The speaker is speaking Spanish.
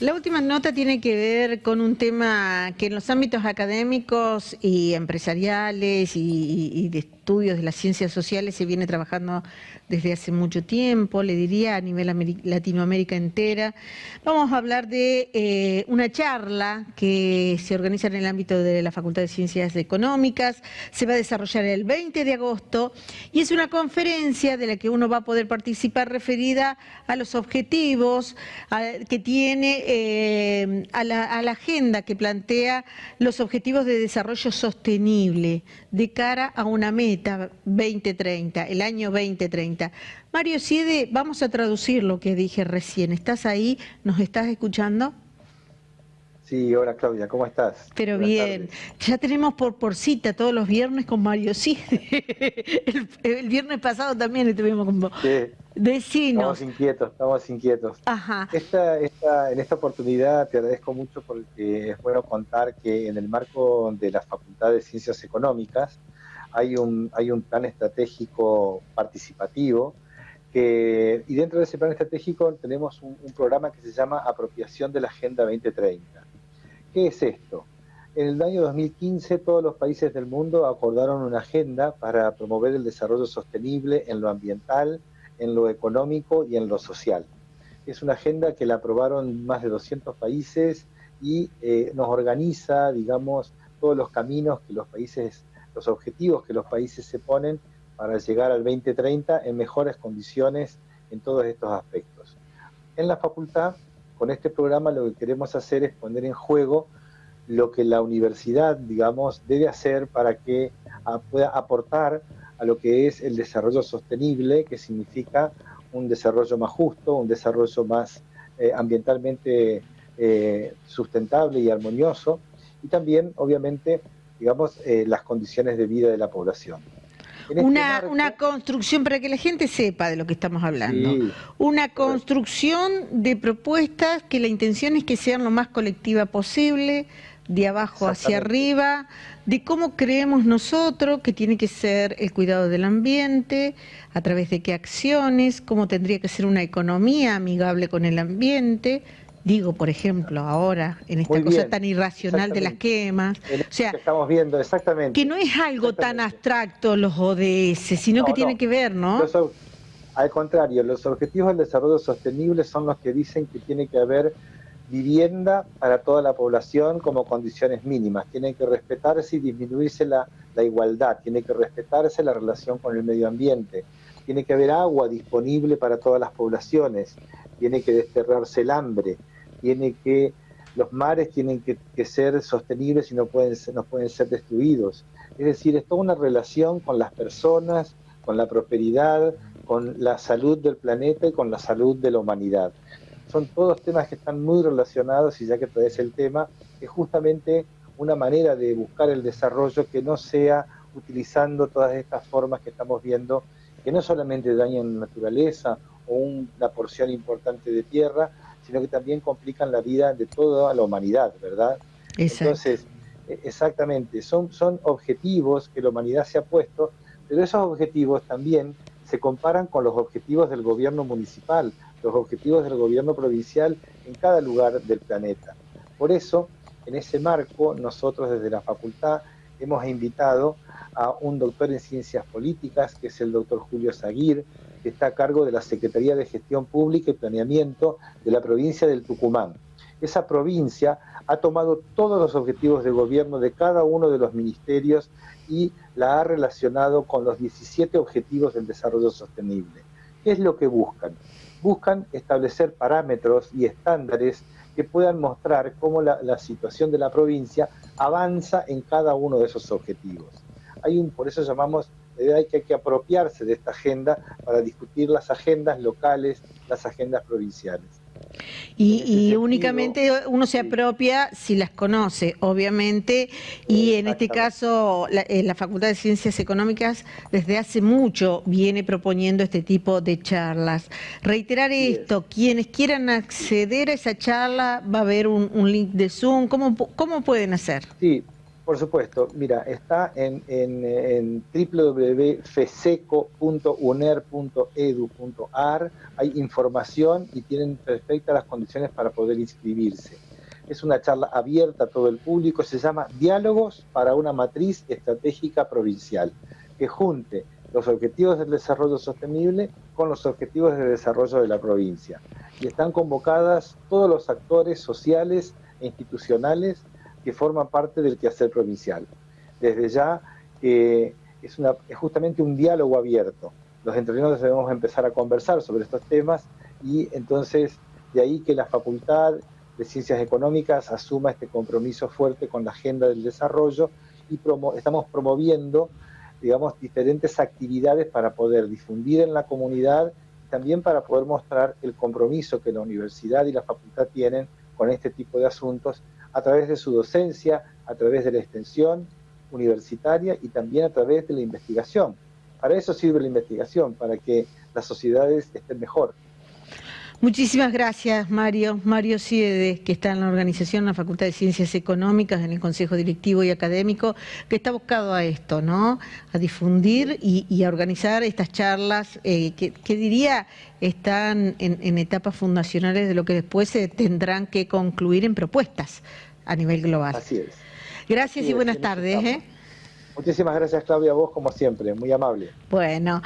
La última nota tiene que ver con un tema que en los ámbitos académicos y empresariales y, de estudios de las ciencias sociales se viene trabajando desde hace mucho tiempo, le diría a nivel Latinoamérica entera. Vamos a hablar de eh, una charla que se organiza en el ámbito de la Facultad de Ciencias Económicas, se va a desarrollar el 20 de agosto y es una conferencia de la que uno va a poder participar referida a los objetivos que tiene eh, a, la, a la agenda que plantea los objetivos de desarrollo sostenible de cara a una meta 2030, el año 2030. Mario Siede, vamos a traducir lo que dije recién. ¿Estás ahí? ¿Nos estás escuchando? Sí, hola Claudia, ¿cómo estás? Pero bien, ya tenemos por, por cita todos los viernes con Mario Sí. el, viernes pasado también estuvimos con vos. Sí. Estamos inquietos, estamos inquietos. Ajá. Esta, esta, en esta oportunidad te agradezco mucho porque es bueno contar que en el marco de la Facultad de Ciencias Económicas hay un, hay un plan estratégico participativo que, y dentro de ese plan estratégico tenemos un, un programa que se llama Apropiación de la Agenda 2030 ¿Qué es esto? En el año 2015 todos los países del mundo acordaron una agenda para promover el desarrollo sostenible en lo ambiental, en lo económico y en lo social. Es una agenda que la aprobaron más de 200 países y eh, nos organiza, digamos, todos los caminos que los países, los objetivos que los países se ponen para llegar al 2030 en mejores condiciones en todos estos aspectos. En la facultad con este programa lo que queremos hacer es poner en juego lo que la universidad, digamos, debe hacer para que pueda aportar a lo que es el desarrollo sostenible, que significa un desarrollo más justo, un desarrollo más eh, ambientalmente eh, sustentable y armonioso, y también, obviamente, digamos, eh, las condiciones de vida de la población. Este una, una construcción, para que la gente sepa de lo que estamos hablando, una construcción de propuestas que la intención es que sean lo más colectiva posible, de abajo hacia arriba, de cómo creemos nosotros que tiene que ser el cuidado del ambiente, a través de qué acciones, cómo tendría que ser una economía amigable con el ambiente, Digo, por ejemplo, ahora, en esta cosa tan irracional de las quemas. O sea, que estamos viendo, exactamente. Que no es algo tan abstracto los ODS, sino que tiene que ver, ¿no? al contrario, los objetivos del desarrollo sostenible son los que dicen que tiene que haber vivienda para toda la población como condiciones mínimas. Tiene que respetarse y disminuirse la, la igualdad, tiene que respetarse la relación con el medio ambiente, tiene que haber agua disponible para todas las poblaciones, tiene que desterrarse el hambre, tiene que los mares tienen que, ser sostenibles y no pueden no pueden ser destruidos. Es decir, es toda una relación con las personas, con la prosperidad, con la salud del planeta y con la salud de la humanidad. Son todos temas que están muy relacionados y ya que traes el tema, es justamente una manera de buscar el desarrollo que no sea utilizando todas estas formas que estamos viendo, que no solamente dañan la naturaleza o una porción importante de tierra, sino que también complican la vida de toda la humanidad, ¿verdad? Entonces, e, exactamente, son, son objetivos que la humanidad se ha puesto, pero esos objetivos también se comparan con los objetivos del gobierno municipal, los objetivos del gobierno provincial en cada lugar del planeta. Por eso, en ese marco, nosotros desde la facultad hemos invitado a un doctor en ciencias políticas, que es el doctor Julio Zaguir, que está a cargo de la Secretaría de Gestión Pública y Planeamiento de la provincia del Tucumán. Esa provincia ha tomado todos los objetivos de gobierno de cada uno de los ministerios y la ha relacionado con los 17 objetivos del desarrollo sostenible. ¿Qué es lo que buscan? Buscan establecer parámetros y estándares que puedan mostrar cómo la, la situación de la provincia avanza en cada uno de esos objetivos. Hay un, por eso llamamos hay que, hay que apropiarse de esta agenda para discutir las agendas locales, las agendas provinciales. Y, únicamente uno se apropia si las conoce, obviamente, y en este caso la, eh, la, Facultad de Ciencias Económicas desde hace mucho viene proponiendo este tipo de charlas. Reiterar esto, quienes quieran acceder a esa charla, va a haber un, link de Zoom, ¿cómo, cómo pueden hacer? Sí, Por supuesto, mira, está en, en, www.feseco.uner.edu.ar, hay información y tienen perfectas las condiciones para poder inscribirse. Es una charla abierta a todo el público, se llama Diálogos para una matriz estratégica provincial, que junte los objetivos del desarrollo sostenible con los objetivos de desarrollo de la provincia. Y están convocadas todos los actores sociales e institucionales que forman parte del quehacer provincial. Desde ya eh, es justamente un diálogo abierto. Los entrenadores debemos empezar a conversar sobre estos temas y entonces de ahí que la Facultad de Ciencias Económicas asuma este compromiso fuerte con la agenda del desarrollo y estamos promoviendo, digamos, diferentes actividades para poder difundir en la comunidad y también para poder mostrar el compromiso que la universidad y la facultad tienen con este tipo de asuntos a través de su docencia, a través de la extensión universitaria y también a través de la investigación. Para eso sirve la investigación, para que las sociedades estén mejor. Muchísimas gracias, Mario. Mario Siede, que está en la organización, en la Facultad de Ciencias Económicas, en el Consejo Directivo y Académico, que está buscado a esto, ¿no? A difundir y, a organizar estas charlas eh, que, diría están en, etapas fundacionales de lo que después se tendrán que concluir en propuestas a nivel global. Así es. Gracias y buenas tardes. ¿eh? Muchísimas gracias, Claudia, a vos como siempre, muy amable. Bueno.